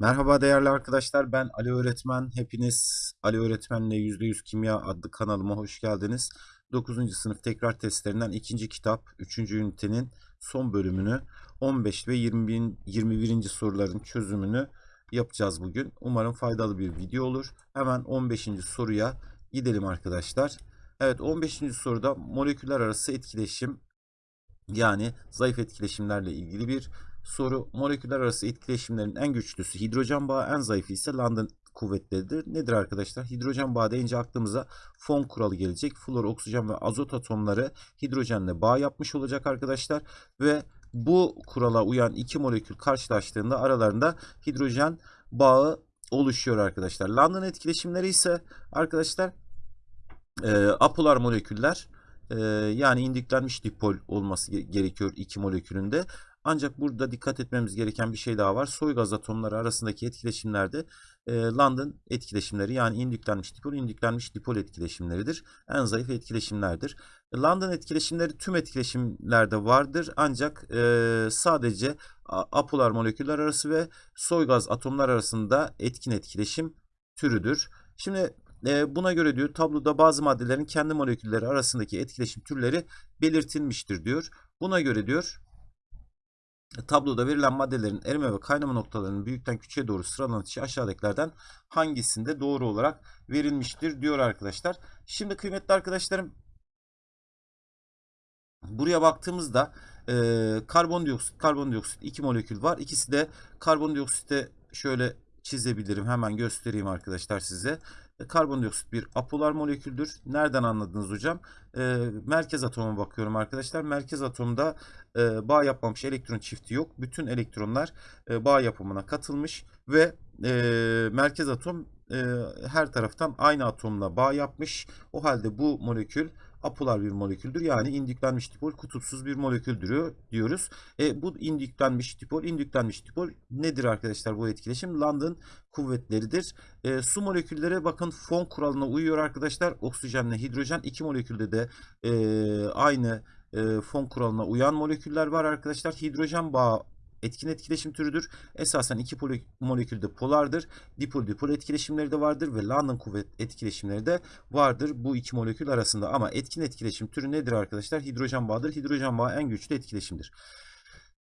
Merhaba değerli arkadaşlar ben Ali Öğretmen. Hepiniz Ali Öğretmen'le %100 Kimya adlı kanalıma hoş geldiniz. 9. sınıf tekrar testlerinden ikinci kitap 3. ünitenin son bölümünü 15 ve 20, 21. soruların çözümünü yapacağız bugün. Umarım faydalı bir video olur. Hemen 15. soruya gidelim arkadaşlar. Evet 15. soruda moleküller arası etkileşim yani zayıf etkileşimlerle ilgili bir soru. Moleküller arası etkileşimlerin en güçlüsü hidrojen bağı, en zayıfı ise London kuvvetleridir. Nedir arkadaşlar? Hidrojen bağı deyince aklımıza fon kuralı gelecek. Flor, oksijen ve azot atomları hidrojenle bağ yapmış olacak arkadaşlar. Ve bu kurala uyan iki molekül karşılaştığında aralarında hidrojen bağı oluşuyor arkadaşlar. London etkileşimleri ise arkadaşlar e, apolar moleküller e, yani indüklenmiş dipol olması gerekiyor iki molekülünde. Ancak burada dikkat etmemiz gereken bir şey daha var. Soy gaz atomları arasındaki etkileşimlerde e, London etkileşimleri yani indüklenmiş dipol, indüklenmiş dipol etkileşimleridir. En zayıf etkileşimlerdir. London etkileşimleri tüm etkileşimlerde vardır. Ancak e, sadece apolar moleküller arası ve soy gaz atomlar arasında etkin etkileşim türüdür. Şimdi e, buna göre diyor tabloda bazı maddelerin kendi molekülleri arasındaki etkileşim türleri belirtilmiştir diyor. Buna göre diyor Tabloda verilen maddelerin erime ve kaynama noktalarının büyükten küçüğe doğru sıralanan aşağıdakilerden hangisinde doğru olarak verilmiştir diyor arkadaşlar. Şimdi kıymetli arkadaşlarım buraya baktığımızda e, karbondioksit, karbondioksit iki molekül var. İkisi de karbondioksite şöyle çizebilirim. Hemen göstereyim arkadaşlar size. E, karbondioksit bir apolar moleküldür. Nereden anladınız hocam? E, merkez atoma bakıyorum arkadaşlar. Merkez atomda e, bağ yapmamış elektron çifti yok. Bütün elektronlar e, bağ yapımına katılmış ve e, merkez atom e, her taraftan aynı atomla bağ yapmış. O halde bu molekül apolar bir moleküldür. Yani indüklenmiş dipol kutupsuz bir moleküldür diyoruz. E, bu indüklenmiş dipol, indüklenmiş dipol nedir arkadaşlar bu etkileşim? London kuvvetleridir. E, su molekülleri bakın fon kuralına uyuyor arkadaşlar. Oksijenle hidrojen iki molekülde de e, aynı e, fon kuralına uyan moleküller var arkadaşlar. Hidrojen bağı etkin etkileşim türüdür. Esasen iki molekülde polardır. Dipol dipol etkileşimleri de vardır ve London kuvvet etkileşimleri de vardır bu iki molekül arasında. Ama etkin etkileşim türü nedir arkadaşlar? Hidrojen bağıdır. Hidrojen bağı en güçlü etkileşimdir.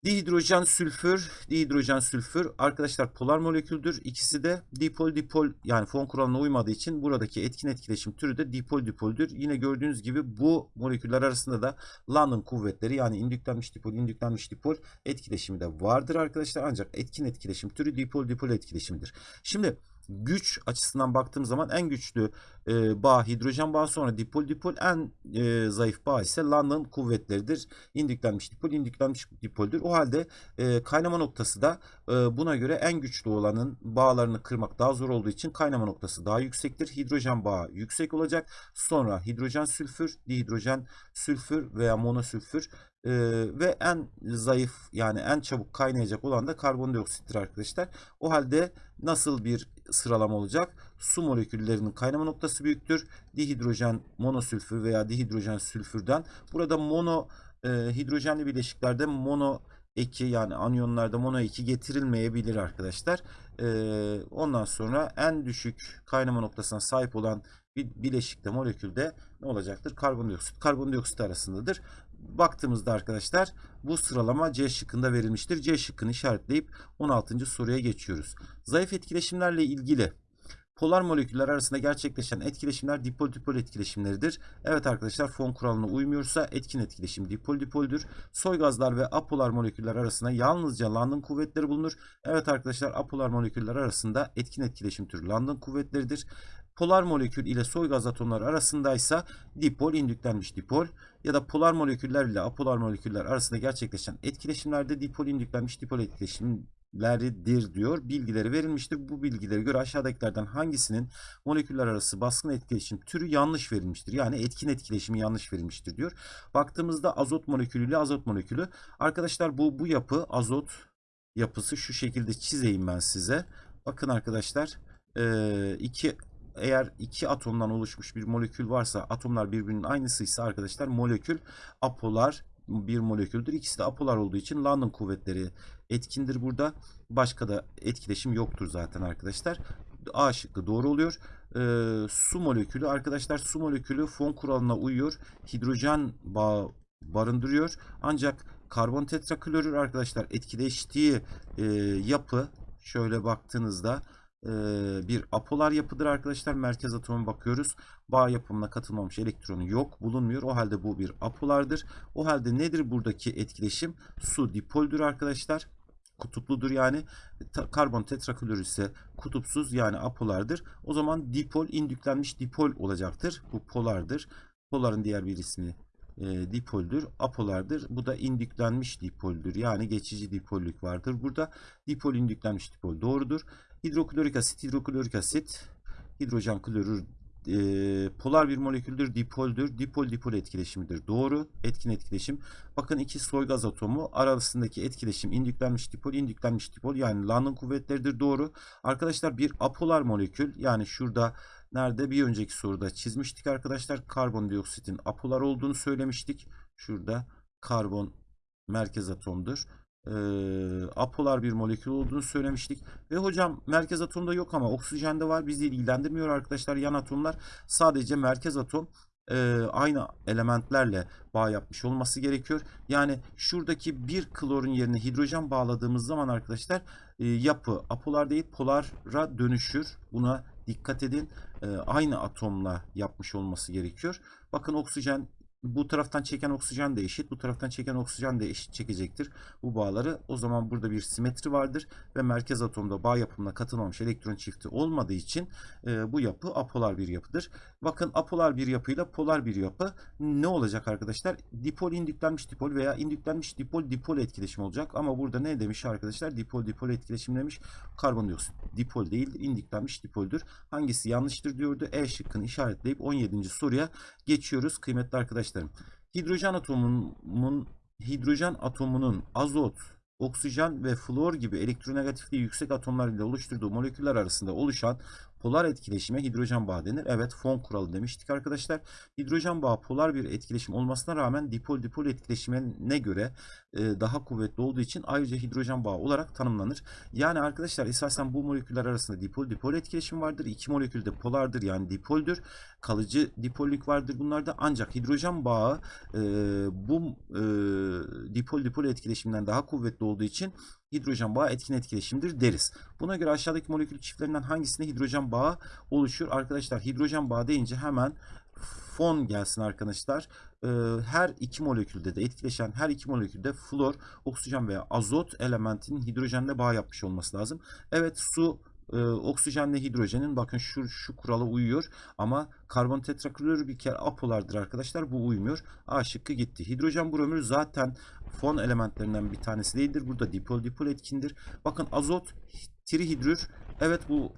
Dihidrojen sülfür, dihidrojen sülfür arkadaşlar polar moleküldür. İkisi de dipol dipol yani fon kuralına uymadığı için buradaki etkin etkileşim türü de dipol dipoldür. Yine gördüğünüz gibi bu moleküller arasında da London kuvvetleri yani indüklenmiş dipol, indüklenmiş dipol etkileşimi de vardır arkadaşlar. Ancak etkin etkileşim türü dipol dipol etkileşimidir. Şimdi güç açısından baktığım zaman en güçlü e, bağ hidrojen bağı sonra dipol dipol en e, zayıf bağ ise London kuvvetleridir. İndüklenmiş dipol indüklenmiş dipoldür. O halde e, kaynama noktası da buna göre en güçlü olanın bağlarını kırmak daha zor olduğu için kaynama noktası daha yüksektir. Hidrojen bağı yüksek olacak. Sonra hidrojen sülfür, dihidrojen sülfür veya monosülfür ee, ve en zayıf yani en çabuk kaynayacak olan da karbondioksittir arkadaşlar. O halde nasıl bir sıralama olacak? Su moleküllerinin kaynama noktası büyüktür. Dihidrojen monosülfür veya dihidrojen sülfürden. Burada mono e, hidrojenli bileşiklerde mono eki yani anyonlarda mono eki getirilmeyebilir arkadaşlar. E, ondan sonra en düşük kaynama noktasına sahip olan bir bileşikte molekülde ne olacaktır? Karbondioksit. Karbondioksit arasındadır baktığımızda arkadaşlar bu sıralama C şıkkında verilmiştir. C şıkkını işaretleyip 16. soruya geçiyoruz. Zayıf etkileşimlerle ilgili polar moleküller arasında gerçekleşen etkileşimler dipol dipol etkileşimleridir. Evet arkadaşlar fon kuralına uymuyorsa etkin etkileşim dipol dipoldür. Soy gazlar ve apolar moleküller arasında yalnızca London kuvvetleri bulunur. Evet arkadaşlar apolar moleküller arasında etkin etkileşim türü London kuvvetleridir polar molekül ile soy gaz atomları arasındaysa dipol indüklenmiş dipol ya da polar moleküller ile apolar moleküller arasında gerçekleşen etkileşimlerde dipol indüklenmiş dipol etkileşimleridir diyor. Bilgileri verilmiştir. Bu bilgilere göre aşağıdakilerden hangisinin moleküller arası baskın etkileşim türü yanlış verilmiştir. Yani etkin etkileşimi yanlış verilmiştir diyor. Baktığımızda azot molekülü ile azot molekülü. Arkadaşlar bu bu yapı azot yapısı şu şekilde çizeyim ben size. Bakın arkadaşlar iki eğer iki atomdan oluşmuş bir molekül varsa atomlar birbirinin aynısıysa arkadaşlar molekül apolar bir moleküldür. İkisi de apolar olduğu için London kuvvetleri etkindir burada. Başka da etkileşim yoktur zaten arkadaşlar. A şıkkı doğru oluyor. Ee, su molekülü arkadaşlar su molekülü fon kuralına uyuyor. Hidrojen bağı barındırıyor. Ancak karbon tetraklorür arkadaşlar etkileştiği e, yapı şöyle baktığınızda e, bir apolar yapıdır arkadaşlar. Merkez atoma bakıyoruz. Bağ yapımına katılmamış elektronu yok bulunmuyor. O halde bu bir apolardır. O halde nedir buradaki etkileşim? Su dipoldür arkadaşlar kutupludur yani Ta- karbon tetraklorür ise kutupsuz yani apolardır. O zaman dipol indüklenmiş dipol olacaktır. Bu polardır. Poların diğer bir ismi e, dipoldür. Apolardır. Bu da indüklenmiş dipoldür. Yani geçici dipollük vardır. Burada dipol indüklenmiş dipol doğrudur. Hidroklorik asit, hidroklorik asit, hidrojen klorür e, polar bir moleküldür, dipoldür. Dipol dipol etkileşimidir. Doğru. Etkin etkileşim. Bakın iki soy gaz atomu arasındaki etkileşim indüklenmiş dipol, indüklenmiş dipol yani London kuvvetleridir. Doğru. Arkadaşlar bir apolar molekül yani şurada nerede bir önceki soruda çizmiştik arkadaşlar. Karbondioksitin apolar olduğunu söylemiştik. Şurada karbon merkez atomdur. Ee, apolar bir molekül olduğunu söylemiştik. Ve hocam merkez atomda yok ama oksijende var. Bizi ilgilendirmiyor arkadaşlar yan atomlar. Sadece merkez atom e, aynı elementlerle bağ yapmış olması gerekiyor. Yani şuradaki bir klorun yerine hidrojen bağladığımız zaman arkadaşlar e, yapı apolar değil polara dönüşür. Buna dikkat edin. E, aynı atomla yapmış olması gerekiyor. Bakın oksijen bu taraftan çeken oksijen de eşit, bu taraftan çeken oksijen de eşit çekecektir bu bağları. O zaman burada bir simetri vardır ve merkez atomda bağ yapımına katılmamış elektron çifti olmadığı için e, bu yapı apolar bir yapıdır. Bakın apolar bir yapıyla polar bir yapı ne olacak arkadaşlar? Dipol indüklenmiş dipol veya indüklenmiş dipol dipol etkileşim olacak. Ama burada ne demiş arkadaşlar? Dipol dipol etkileşim demiş. Karbondioksit dipol değil, indüklenmiş dipoldür. Hangisi yanlıştır diyordu. E şıkkını işaretleyip 17. soruya geçiyoruz kıymetli arkadaşlarım. Hidrojen atomunun hidrojen atomunun azot, oksijen ve flor gibi elektronegatifliği yüksek atomlar ile oluşturduğu moleküller arasında oluşan polar etkileşime hidrojen bağı denir. Evet fon kuralı demiştik arkadaşlar. Hidrojen bağı polar bir etkileşim olmasına rağmen dipol dipol etkileşimine göre e, daha kuvvetli olduğu için ayrıca hidrojen bağı olarak tanımlanır. Yani arkadaşlar esasen bu moleküller arasında dipol dipol etkileşim vardır. İki molekül de polardır yani dipoldür. Kalıcı dipollük vardır bunlarda ancak hidrojen bağı e, bu e, dipol dipol etkileşimden daha kuvvetli olduğu için hidrojen bağı etkin etkileşimdir deriz. Buna göre aşağıdaki molekül çiftlerinden hangisinde hidrojen bağı oluşur? Arkadaşlar hidrojen bağı deyince hemen fon gelsin arkadaşlar. Ee, her iki molekülde de etkileşen her iki molekülde flor, oksijen veya azot elementinin hidrojenle bağ yapmış olması lazım. Evet su e, oksijenle hidrojenin bakın şu şu kurala uyuyor ama karbon tetraklorür bir kere apolardır arkadaşlar bu uymuyor. A şıkkı gitti. Hidrojen bromür zaten fon elementlerinden bir tanesi değildir. Burada dipol dipol etkindir. Bakın azot trihidrür evet bu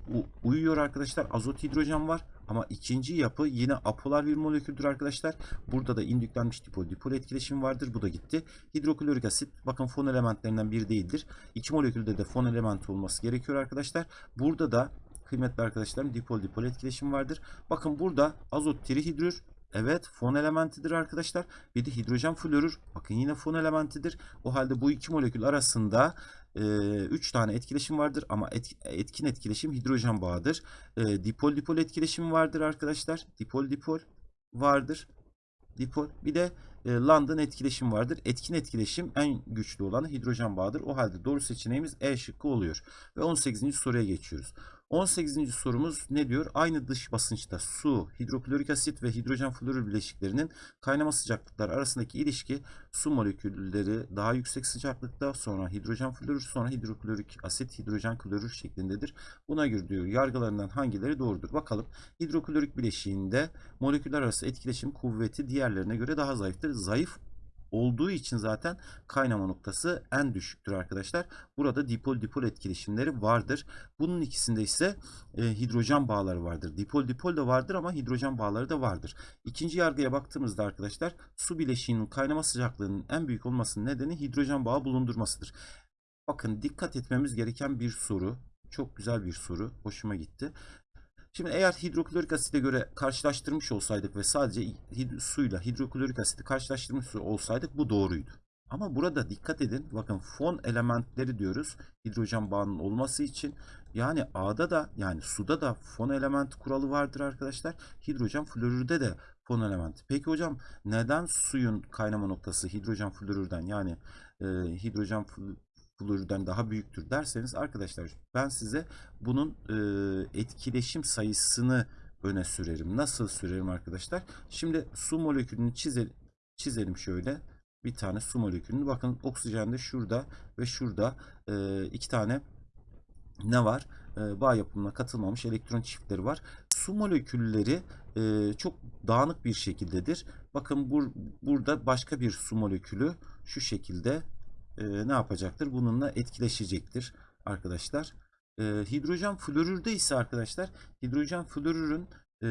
uyuyor arkadaşlar. Azot hidrojen var. Ama ikinci yapı yine apolar bir moleküldür arkadaşlar. Burada da indüklenmiş dipol dipol etkileşim vardır. Bu da gitti. Hidroklorik asit bakın fon elementlerinden biri değildir. İki molekülde de fon elementi olması gerekiyor arkadaşlar. Burada da kıymetli arkadaşlarım dipol dipol etkileşim vardır. Bakın burada azot trihidrür Evet fon elementidir arkadaşlar. Bir de hidrojen florür. Bakın yine fon elementidir. O halde bu iki molekül arasında 3 tane etkileşim vardır ama etkin etkileşim hidrojen bağıdır. Dipol dipol etkileşim vardır arkadaşlar. Dipol dipol vardır. Dipol. Bir de London etkileşim vardır. Etkin etkileşim en güçlü olanı hidrojen bağıdır. O halde doğru seçeneğimiz E şıkkı oluyor. Ve 18. soruya geçiyoruz. 18. sorumuz ne diyor? Aynı dış basınçta su, hidroklorik asit ve hidrojen florür bileşiklerinin kaynama sıcaklıkları arasındaki ilişki su molekülleri daha yüksek sıcaklıkta sonra hidrojen florür sonra hidroklorik asit hidrojen klorür şeklindedir. Buna göre diyor yargılarından hangileri doğrudur? Bakalım hidroklorik bileşiğinde moleküller arası etkileşim kuvveti diğerlerine göre daha zayıftır. Zayıf olduğu için zaten kaynama noktası en düşüktür arkadaşlar. Burada dipol dipol etkileşimleri vardır. Bunun ikisinde ise e, hidrojen bağları vardır. Dipol dipol da vardır ama hidrojen bağları da vardır. İkinci yargıya baktığımızda arkadaşlar su bileşiğinin kaynama sıcaklığının en büyük olmasının nedeni hidrojen bağı bulundurmasıdır. Bakın dikkat etmemiz gereken bir soru. Çok güzel bir soru. Hoşuma gitti. Şimdi eğer hidroklorik asite göre karşılaştırmış olsaydık ve sadece hid- suyla hidroklorik asiti karşılaştırmış olsaydık bu doğruydu. Ama burada dikkat edin. Bakın fon elementleri diyoruz. Hidrojen bağının olması için. Yani A'da da yani suda da fon element kuralı vardır arkadaşlar. Hidrojen florürde de fon elementi. Peki hocam neden suyun kaynama noktası hidrojen florürden yani e, hidrojen florürden daha büyüktür derseniz arkadaşlar ben size bunun e, etkileşim sayısını öne sürerim. Nasıl sürerim arkadaşlar? Şimdi su molekülünü çizelim, çizelim şöyle. Bir tane su molekülünü. Bakın oksijen de şurada ve şurada e, iki tane ne var? E, bağ yapımına katılmamış elektron çiftleri var. Su molekülleri e, çok dağınık bir şekildedir. Bakın bur, burada başka bir su molekülü şu şekilde e, ne yapacaktır? Bununla etkileşecektir arkadaşlar. E, hidrojen florürde ise arkadaşlar hidrojen florürün e,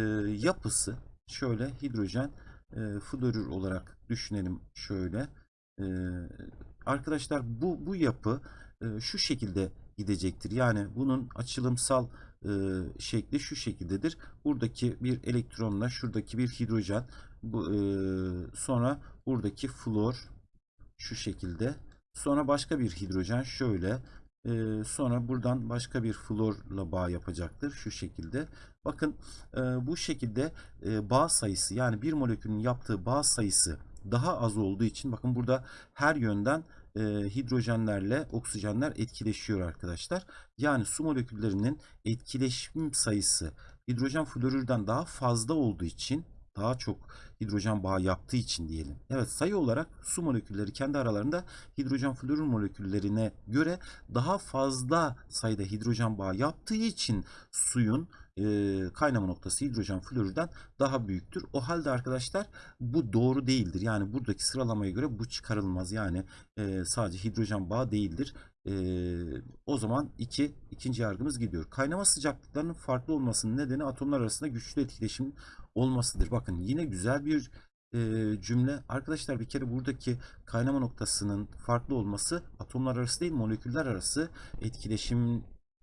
yapısı şöyle hidrojen e, florür olarak düşünelim şöyle. E, arkadaşlar bu bu yapı e, şu şekilde gidecektir. Yani bunun açılımsal e, şekli şu şekildedir. Buradaki bir elektronla şuradaki bir hidrojen bu e, sonra buradaki flor şu şekilde sonra başka bir hidrojen şöyle e, sonra buradan başka bir florla bağ yapacaktır şu şekilde. Bakın e, bu şekilde e, bağ sayısı yani bir molekülün yaptığı bağ sayısı daha az olduğu için bakın burada her yönden e, hidrojenlerle oksijenler etkileşiyor arkadaşlar. Yani su moleküllerinin etkileşim sayısı hidrojen florürden daha fazla olduğu için daha çok hidrojen bağı yaptığı için diyelim. Evet sayı olarak su molekülleri kendi aralarında hidrojen florür moleküllerine göre daha fazla sayıda hidrojen bağı yaptığı için suyun kaynama noktası hidrojen florürden daha büyüktür. O halde arkadaşlar bu doğru değildir. Yani buradaki sıralamaya göre bu çıkarılmaz. Yani e, sadece hidrojen bağı değildir. E, o zaman iki, ikinci yargımız gidiyor. Kaynama sıcaklıklarının farklı olmasının nedeni atomlar arasında güçlü etkileşim olmasıdır. Bakın yine güzel bir e, cümle. Arkadaşlar bir kere buradaki kaynama noktasının farklı olması atomlar arası değil moleküller arası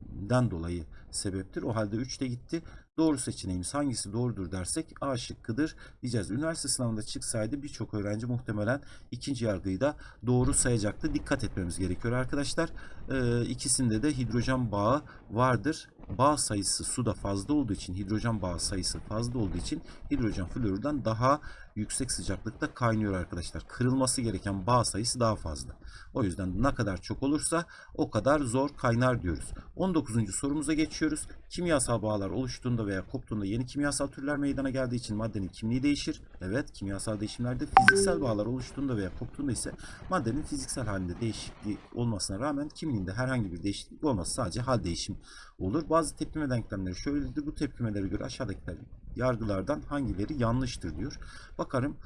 etkileşimden dolayı sebeptir. O halde 3 de gitti. Doğru seçeneğimiz hangisi doğrudur dersek A şıkkıdır diyeceğiz. Üniversite sınavında çıksaydı birçok öğrenci muhtemelen ikinci yargıyı da doğru sayacaktı. Dikkat etmemiz gerekiyor arkadaşlar. Ee, ikisinde de hidrojen bağı vardır. Bağ sayısı suda fazla olduğu için hidrojen bağı sayısı fazla olduğu için hidrojen florürden daha yüksek sıcaklıkta kaynıyor arkadaşlar. Kırılması gereken bağ sayısı daha fazla. O yüzden ne kadar çok olursa o kadar zor kaynar diyoruz. 19. sorumuza geçiyoruz. Kimyasal bağlar oluştuğunda veya koptuğunda yeni kimyasal türler meydana geldiği için maddenin kimliği değişir. Evet kimyasal değişimlerde fiziksel bağlar oluştuğunda veya koptuğunda ise maddenin fiziksel halinde değişikliği olmasına rağmen kimliğinde herhangi bir değişiklik olmaz. Sadece hal değişim olur. Bazı tepkime denklemleri şöyledir. Bu tepkimelere göre aşağıdakiler yargılardan hangileri yanlıştır diyor. Bakarım.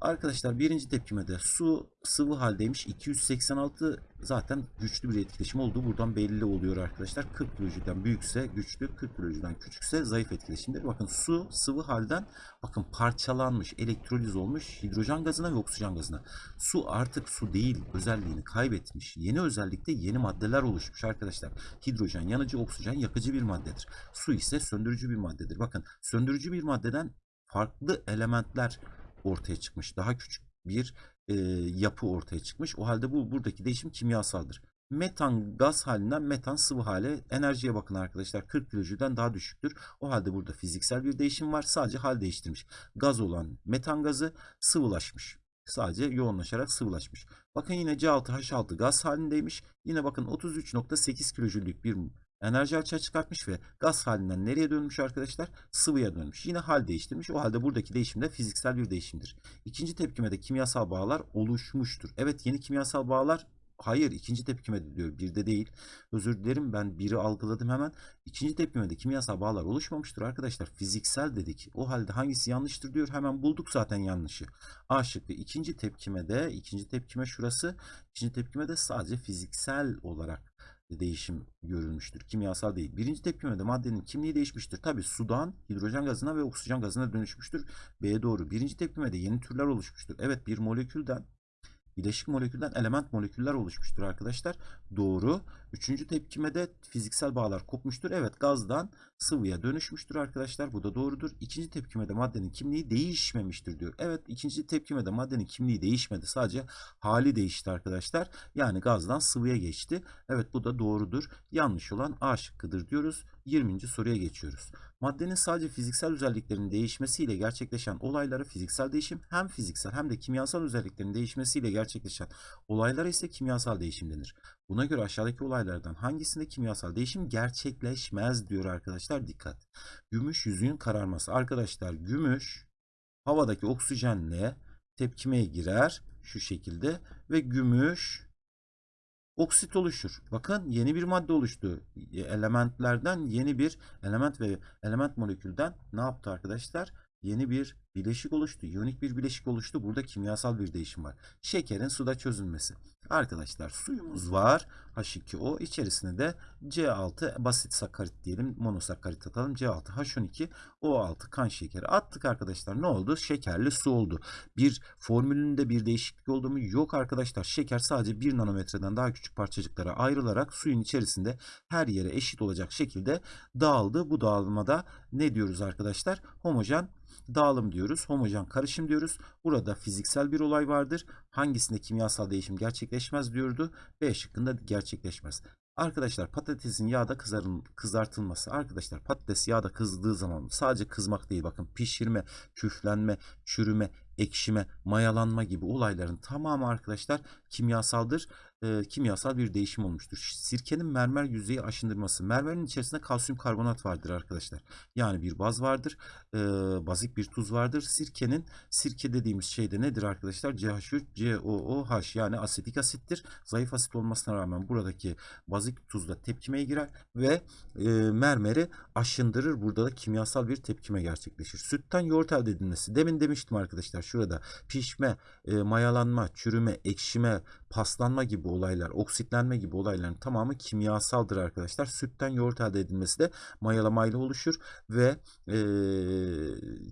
Arkadaşlar birinci tepkimede su sıvı haldeymiş. 286 zaten güçlü bir etkileşim olduğu buradan belli oluyor arkadaşlar. 40 kilojülden büyükse güçlü, 40 kilojülden küçükse zayıf etkileşimdir. Bakın su sıvı halden bakın parçalanmış, elektroliz olmuş hidrojen gazına ve oksijen gazına. Su artık su değil, özelliğini kaybetmiş. Yeni özellikte yeni maddeler oluşmuş arkadaşlar. Hidrojen yanıcı, oksijen yakıcı bir maddedir. Su ise söndürücü bir maddedir. Bakın söndürücü bir maddeden farklı elementler ortaya çıkmış. Daha küçük bir e, yapı ortaya çıkmış. O halde bu buradaki değişim kimyasaldır. Metan gaz halinden metan sıvı hale enerjiye bakın arkadaşlar 40 kilojülden daha düşüktür. O halde burada fiziksel bir değişim var. Sadece hal değiştirmiş. Gaz olan metan gazı sıvılaşmış. Sadece yoğunlaşarak sıvılaşmış. Bakın yine C6H6 gaz halindeymiş. Yine bakın 33.8 kilojüllük bir enerji açığa çıkartmış ve gaz halinden nereye dönmüş arkadaşlar? Sıvıya dönmüş. Yine hal değiştirmiş. O halde buradaki değişim de fiziksel bir değişimdir. İkinci tepkimede kimyasal bağlar oluşmuştur. Evet yeni kimyasal bağlar Hayır ikinci tepkimede diyor bir de değil. Özür dilerim ben biri algıladım hemen. İkinci tepkimede kimyasal bağlar oluşmamıştır arkadaşlar. Fiziksel dedik. O halde hangisi yanlıştır diyor. Hemen bulduk zaten yanlışı. A şıkkı ikinci tepkimede ikinci tepkime şurası. İkinci tepkimede sadece fiziksel olarak değişim görülmüştür. Kimyasal değil. Birinci tepkimede maddenin kimliği değişmiştir. Tabi sudan hidrojen gazına ve oksijen gazına dönüşmüştür. B'ye doğru. Birinci tepkimede yeni türler oluşmuştur. Evet bir molekülden bileşik molekülden element moleküller oluşmuştur arkadaşlar. Doğru. Üçüncü tepkimede fiziksel bağlar kopmuştur. Evet gazdan sıvıya dönüşmüştür arkadaşlar. Bu da doğrudur. İkinci tepkimede maddenin kimliği değişmemiştir diyor. Evet ikinci tepkimede maddenin kimliği değişmedi. Sadece hali değişti arkadaşlar. Yani gazdan sıvıya geçti. Evet bu da doğrudur. Yanlış olan A şıkkıdır diyoruz. 20. soruya geçiyoruz. Maddenin sadece fiziksel özelliklerinin değişmesiyle gerçekleşen olaylara fiziksel değişim hem fiziksel hem de kimyasal özelliklerin değişmesiyle gerçekleşen olaylara ise kimyasal değişim denir. Buna göre aşağıdaki olaylardan hangisinde kimyasal değişim gerçekleşmez diyor arkadaşlar dikkat. Gümüş yüzüğün kararması. Arkadaşlar gümüş havadaki oksijenle tepkimeye girer şu şekilde ve gümüş oksit oluşur. Bakın yeni bir madde oluştu. Elementlerden yeni bir element ve element molekülden ne yaptı arkadaşlar? Yeni bir bileşik oluştu. İyonik bir bileşik oluştu. Burada kimyasal bir değişim var. Şekerin suda çözülmesi. Arkadaşlar suyumuz var. H2O içerisine de C6 basit sakarit diyelim. Monosakarit atalım. C6 H12 O6 kan şekeri attık arkadaşlar. Ne oldu? Şekerli su oldu. Bir formülünde bir değişiklik oldu mu? Yok arkadaşlar. Şeker sadece 1 nanometreden daha küçük parçacıklara ayrılarak suyun içerisinde her yere eşit olacak şekilde dağıldı. Bu dağılmada ne diyoruz arkadaşlar? Homojen dağılım diyoruz. Homojen karışım diyoruz. Burada fiziksel bir olay vardır. Hangisinde kimyasal değişim gerçekleşmez diyordu. B şıkkında gerçekleşmez. Arkadaşlar patatesin yağda kızarın, kızartılması. Arkadaşlar patates yağda kızdığı zaman sadece kızmak değil bakın pişirme, küflenme, çürüme, ekşime, mayalanma gibi olayların tamamı arkadaşlar kimyasaldır. E, kimyasal bir değişim olmuştur. Sirkenin mermer yüzeyi aşındırması. Mermerin içerisinde kalsiyum karbonat vardır arkadaşlar. Yani bir baz vardır. E, bazik bir tuz vardır. Sirkenin sirke dediğimiz şey de nedir arkadaşlar? CH3, COOH yani asetik asittir. Zayıf asit olmasına rağmen buradaki bazik tuzla tepkimeye girer ve e, mermeri aşındırır. Burada da kimyasal bir tepkime gerçekleşir. Sütten yoğurt elde edilmesi. Demin demiştim arkadaşlar şurada pişme, e, mayalanma, çürüme, ekşime, paslanma gibi olaylar, oksitlenme gibi olayların tamamı kimyasaldır arkadaşlar. Sütten yoğurt elde edilmesi de mayalamayla oluşur ve e,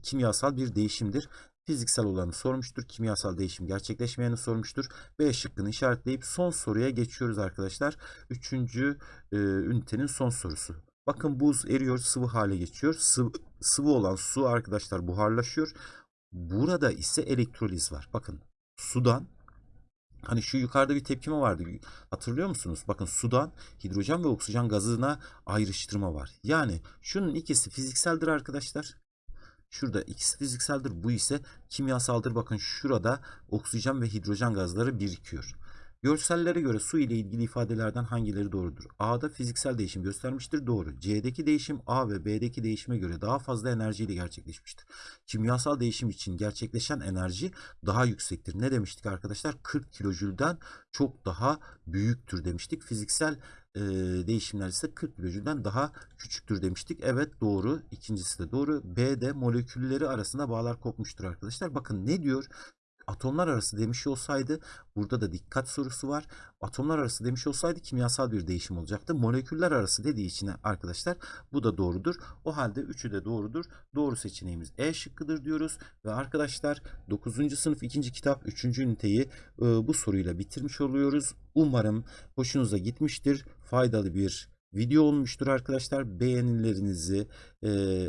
kimyasal bir değişimdir. Fiziksel olanı sormuştur. Kimyasal değişim gerçekleşmeyeni sormuştur. B şıkkını işaretleyip son soruya geçiyoruz arkadaşlar. Üçüncü e, ünitenin son sorusu. Bakın buz eriyor, sıvı hale geçiyor. Sıvı, sıvı olan su arkadaşlar buharlaşıyor. Burada ise elektroliz var. Bakın sudan Hani şu yukarıda bir tepkime vardı. Hatırlıyor musunuz? Bakın sudan hidrojen ve oksijen gazına ayrıştırma var. Yani şunun ikisi fizikseldir arkadaşlar. Şurada ikisi fizikseldir. Bu ise kimyasaldır. Bakın şurada oksijen ve hidrojen gazları birikiyor. Görsellere göre su ile ilgili ifadelerden hangileri doğrudur? A'da fiziksel değişim göstermiştir. Doğru. C'deki değişim A ve B'deki değişime göre daha fazla enerjiyle gerçekleşmiştir. Kimyasal değişim için gerçekleşen enerji daha yüksektir. Ne demiştik arkadaşlar? 40 kilojülden çok daha büyüktür demiştik. Fiziksel e, değişimler ise 40 kilojülden daha küçüktür demiştik. Evet doğru. İkincisi de doğru. B'de molekülleri arasında bağlar kopmuştur arkadaşlar. Bakın ne diyor? Atomlar arası demiş olsaydı burada da dikkat sorusu var. Atomlar arası demiş olsaydı kimyasal bir değişim olacaktı. Moleküller arası dediği için arkadaşlar bu da doğrudur. O halde üçü de doğrudur. Doğru seçeneğimiz E şıkkıdır diyoruz. Ve arkadaşlar 9. sınıf 2. kitap 3. üniteyi e, bu soruyla bitirmiş oluyoruz. Umarım hoşunuza gitmiştir. Faydalı bir video olmuştur arkadaşlar. Beğenilerinizi,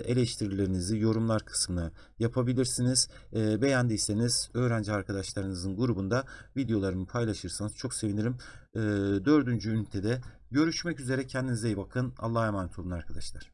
eleştirilerinizi yorumlar kısmına yapabilirsiniz. Beğendiyseniz öğrenci arkadaşlarınızın grubunda videolarımı paylaşırsanız çok sevinirim. Dördüncü ünitede görüşmek üzere. Kendinize iyi bakın. Allah'a emanet olun arkadaşlar.